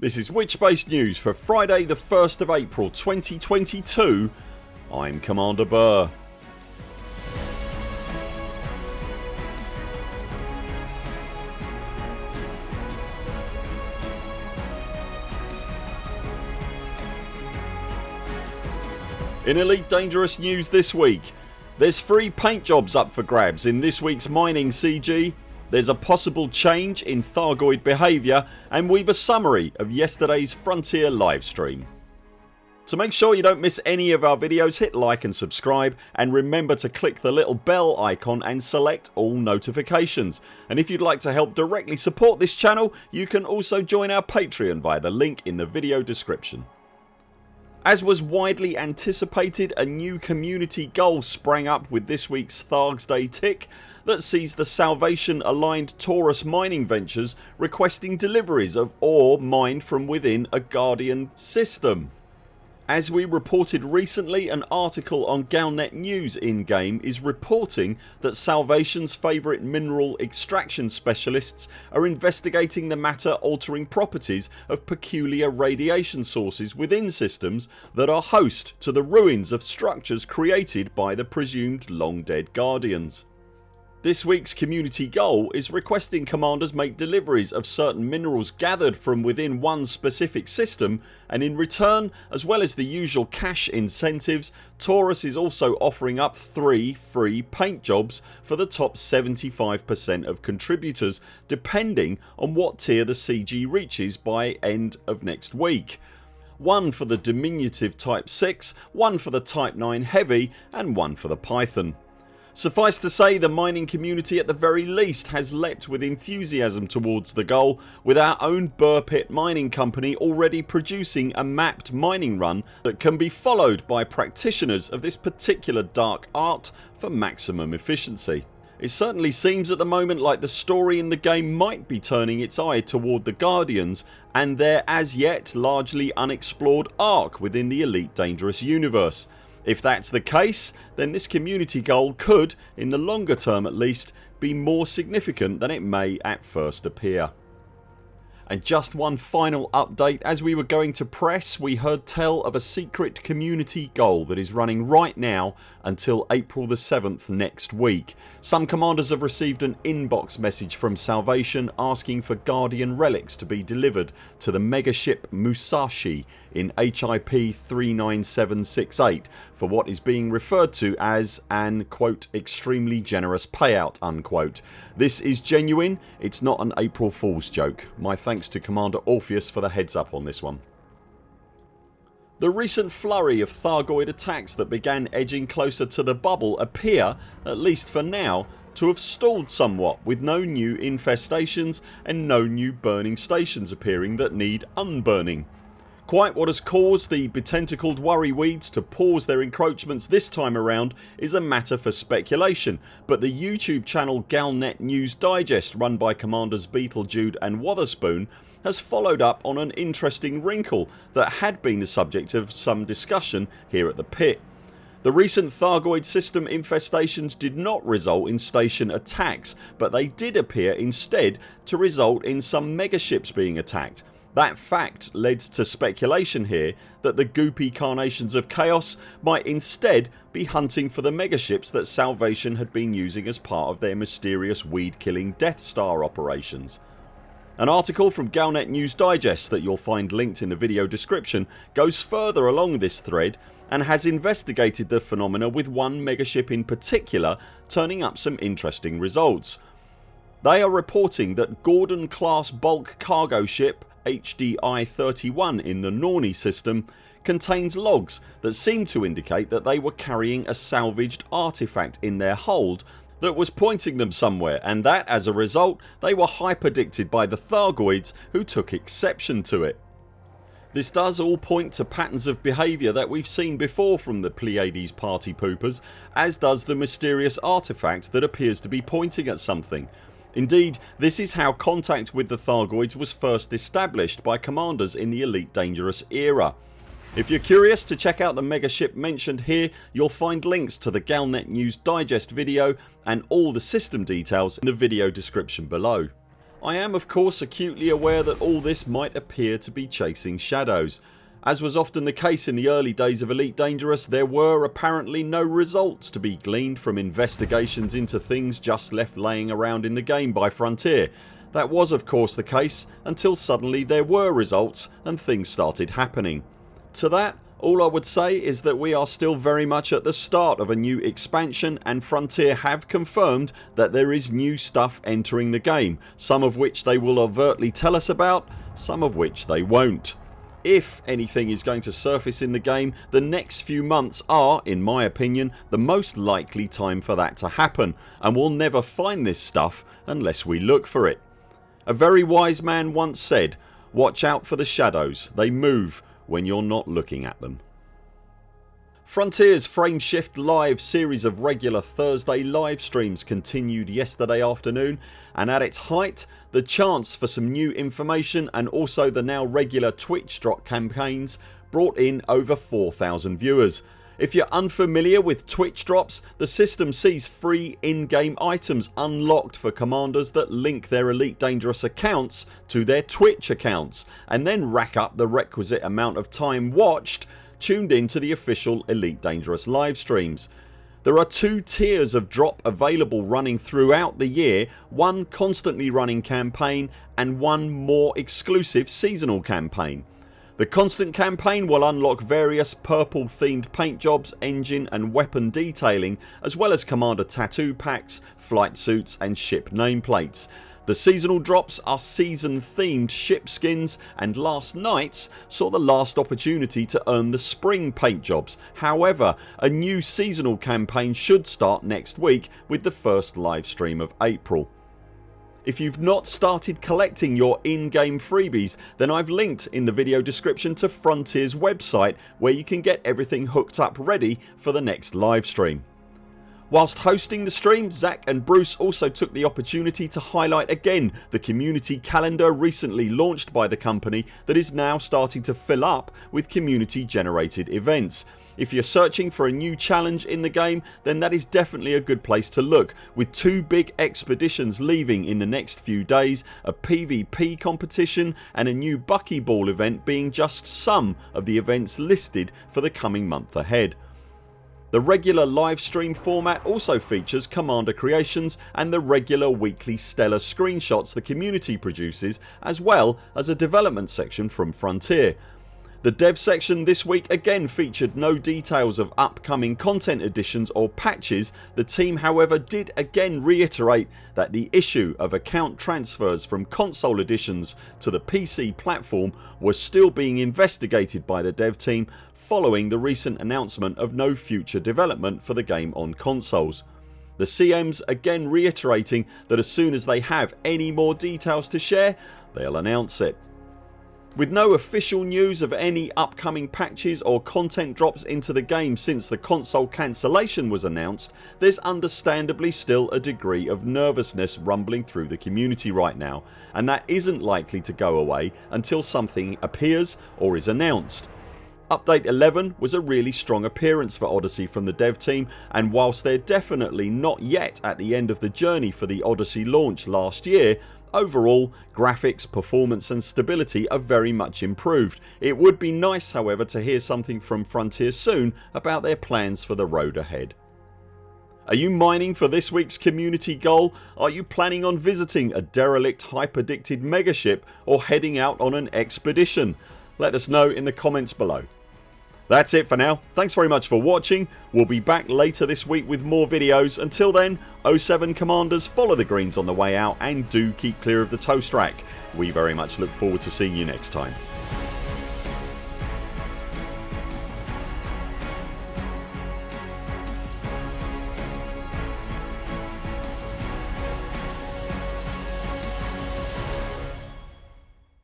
This is Witchbase News for Friday the 1st of April 2022 I'm Commander Buur. In Elite Dangerous news this week there's free paint jobs up for grabs in this week's mining CG there's a possible change in Thargoid behaviour and we've a summary of yesterday's Frontier livestream. To make sure you don't miss any of our videos hit like and subscribe and remember to click the little bell icon and select all notifications and if you'd like to help directly support this channel you can also join our Patreon via the link in the video description. As was widely anticipated a new community goal sprang up with this weeks Thargs Day tick that sees the Salvation aligned Taurus mining ventures requesting deliveries of ore mined from within a Guardian system. As we reported recently an article on Galnet News in game is reporting that Salvation's favourite mineral extraction specialists are investigating the matter altering properties of peculiar radiation sources within systems that are host to the ruins of structures created by the presumed long dead Guardians. This weeks community goal is requesting commanders make deliveries of certain minerals gathered from within one specific system and in return as well as the usual cash incentives Taurus is also offering up 3 free paint jobs for the top 75% of contributors depending on what tier the CG reaches by end of next week one for the diminutive type 6, one for the type 9 heavy and one for the Python. Suffice to say the mining community at the very least has leapt with enthusiasm towards the goal with our own Buur Pit mining company already producing a mapped mining run that can be followed by practitioners of this particular dark art for maximum efficiency. It certainly seems at the moment like the story in the game might be turning its eye toward the Guardians and their as yet largely unexplored arc within the Elite Dangerous universe if that's the case then this community goal could, in the longer term at least, be more significant than it may at first appear. And just one final update as we were going to press we heard tell of a secret community goal that is running right now until April the 7th next week. Some commanders have received an inbox message from Salvation asking for Guardian relics to be delivered to the megaship Musashi in HIP 39768 for what is being referred to as an quote extremely generous payout unquote. This is genuine it's not an April Fools joke. My thanks to Commander Orpheus for the heads up on this one. The recent flurry of Thargoid attacks that began edging closer to the bubble appear, at least for now, to have stalled somewhat with no new infestations and no new burning stations appearing that need unburning. Quite what has caused the betentacled worry weeds to pause their encroachments this time around is a matter for speculation but the YouTube channel Galnet News Digest run by Commanders Beetlejude and Wotherspoon has followed up on an interesting wrinkle that had been the subject of some discussion here at the pit. The recent Thargoid system infestations did not result in station attacks but they did appear instead to result in some megaships being attacked. That fact led to speculation here that the goopy carnations of chaos might instead be hunting for the megaships that Salvation had been using as part of their mysterious weed killing Death Star operations. An article from Galnet News Digest that you'll find linked in the video description goes further along this thread and has investigated the phenomena with one megaship in particular turning up some interesting results. They are reporting that Gordon class bulk cargo ship HDI 31 in the Norni system contains logs that seem to indicate that they were carrying a salvaged artefact in their hold that was pointing them somewhere and that as a result they were hyperdicted by the Thargoids who took exception to it. This does all point to patterns of behaviour that we've seen before from the Pleiades party poopers as does the mysterious artefact that appears to be pointing at something. Indeed this is how contact with the Thargoids was first established by commanders in the Elite Dangerous era. If you're curious to check out the megaship mentioned here you'll find links to the Galnet News Digest video and all the system details in the video description below. I am of course acutely aware that all this might appear to be chasing shadows. As was often the case in the early days of Elite Dangerous there were apparently no results to be gleaned from investigations into things just left laying around in the game by Frontier. That was of course the case until suddenly there were results and things started happening. To that all I would say is that we are still very much at the start of a new expansion and Frontier have confirmed that there is new stuff entering the game, some of which they will overtly tell us about, some of which they won't. If anything is going to surface in the game the next few months are, in my opinion, the most likely time for that to happen and we'll never find this stuff unless we look for it. A very wise man once said watch out for the shadows, they move when you're not looking at them. Frontiers Frameshift Live series of regular Thursday live streams continued yesterday afternoon and at its height the chance for some new information and also the now regular Twitch drop campaigns brought in over 4000 viewers. If you're unfamiliar with Twitch drops the system sees free in-game items unlocked for commanders that link their Elite Dangerous accounts to their Twitch accounts and then rack up the requisite amount of time watched tuned in to the official Elite Dangerous live streams. There are two tiers of drop available running throughout the year, one constantly running campaign and one more exclusive seasonal campaign. The constant campaign will unlock various purple themed paint jobs, engine and weapon detailing as well as commander tattoo packs, flight suits and ship nameplates the seasonal drops are season themed ship skins and last nights saw the last opportunity to earn the spring paint jobs. However a new seasonal campaign should start next week with the first live stream of April. If you've not started collecting your in-game freebies then I've linked in the video description to Frontiers website where you can get everything hooked up ready for the next live stream. Whilst hosting the stream Zach and Bruce also took the opportunity to highlight again the community calendar recently launched by the company that is now starting to fill up with community generated events. If you're searching for a new challenge in the game then that is definitely a good place to look with two big expeditions leaving in the next few days, a PvP competition and a new Buckyball event being just some of the events listed for the coming month ahead. The regular live stream format also features Commander creations and the regular weekly stellar screenshots the community produces as well as a development section from Frontier. The dev section this week again featured no details of upcoming content additions or patches. The team however did again reiterate that the issue of account transfers from console editions to the PC platform was still being investigated by the dev team following the recent announcement of no future development for the game on consoles. The CMs again reiterating that as soon as they have any more details to share they'll announce it. With no official news of any upcoming patches or content drops into the game since the console cancellation was announced there's understandably still a degree of nervousness rumbling through the community right now and that isn't likely to go away until something appears or is announced. Update 11 was a really strong appearance for Odyssey from the dev team and whilst they're definitely not yet at the end of the journey for the Odyssey launch last year Overall graphics, performance and stability are very much improved. It would be nice however to hear something from Frontier soon about their plans for the road ahead. Are you mining for this weeks community goal? Are you planning on visiting a derelict hyperdicted megaship or heading out on an expedition? Let us know in the comments below. That's it for now. Thanks very much for watching. We'll be back later this week with more videos. Until then 0 7 CMDRs follow the greens on the way out and do keep clear of the toast rack. We very much look forward to seeing you next time.